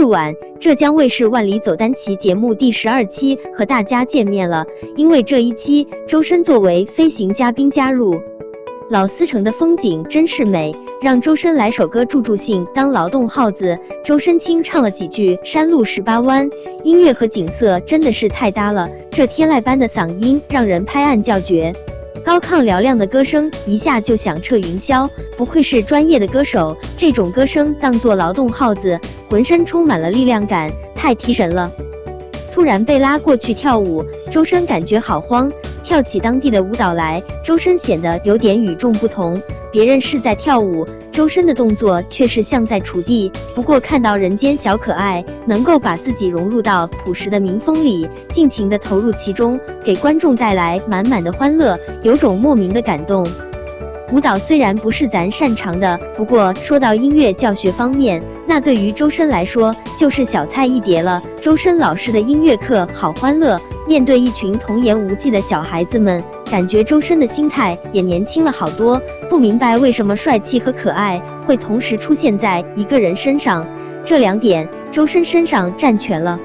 日晚，浙江卫视《万里走单骑》节目第十二期和大家见面了。因为这一期，周深作为飞行嘉宾加入。老司城的风景真是美，让周深来首歌助助兴当劳动号子。周深清唱了几句《山路十八弯》，音乐和景色真的是太搭了。这天籁般的嗓音让人拍案叫绝，高亢嘹亮的歌声一下就响彻云霄。不愧是专业的歌手，这种歌声当作劳动号子，浑身充满了力量感，太提神了。突然被拉过去跳舞，周深感觉好慌。跳起当地的舞蹈来，周深显得有点与众不同。别人是在跳舞，周深的动作却是像在锄地。不过看到人间小可爱能够把自己融入到朴实的民风里，尽情的投入其中，给观众带来满满的欢乐，有种莫名的感动。舞蹈虽然不是咱擅长的，不过说到音乐教学方面，那对于周深来说就是小菜一碟了。周深老师的音乐课好欢乐，面对一群童言无忌的小孩子们，感觉周深的心态也年轻了好多。不明白为什么帅气和可爱会同时出现在一个人身上，这两点周深身上占全了。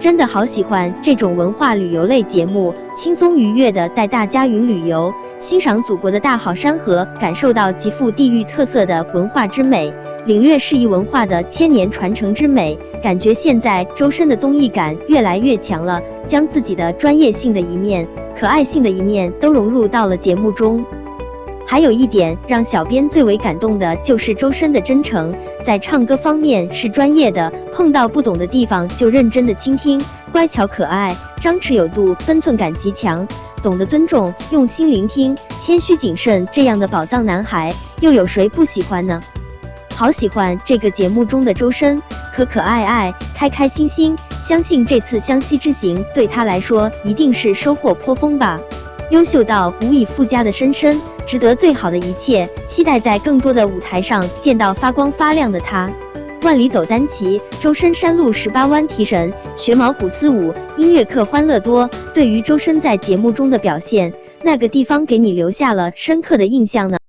真的好喜欢这种文化旅游类节目，轻松愉悦的带大家云旅游，欣赏祖国的大好山河，感受到极富地域特色的文化之美，领略适宜文化的千年传承之美。感觉现在周深的综艺感越来越强了，将自己的专业性的一面、可爱性的一面都融入到了节目中。还有一点让小编最为感动的就是周深的真诚，在唱歌方面是专业的，碰到不懂的地方就认真的倾听，乖巧可爱，张弛有度，分寸感极强，懂得尊重，用心聆听，谦虚谨慎，这样的宝藏男孩又有谁不喜欢呢？好喜欢这个节目中的周深，可可爱爱，开开心心，相信这次湘西之行对他来说一定是收获颇丰吧。优秀到无以复加的深深，值得最好的一切。期待在更多的舞台上见到发光发亮的他。万里走单骑，周深山路十八弯提神，学毛古丝舞，音乐课欢乐多。对于周深在节目中的表现，那个地方给你留下了深刻的印象呢？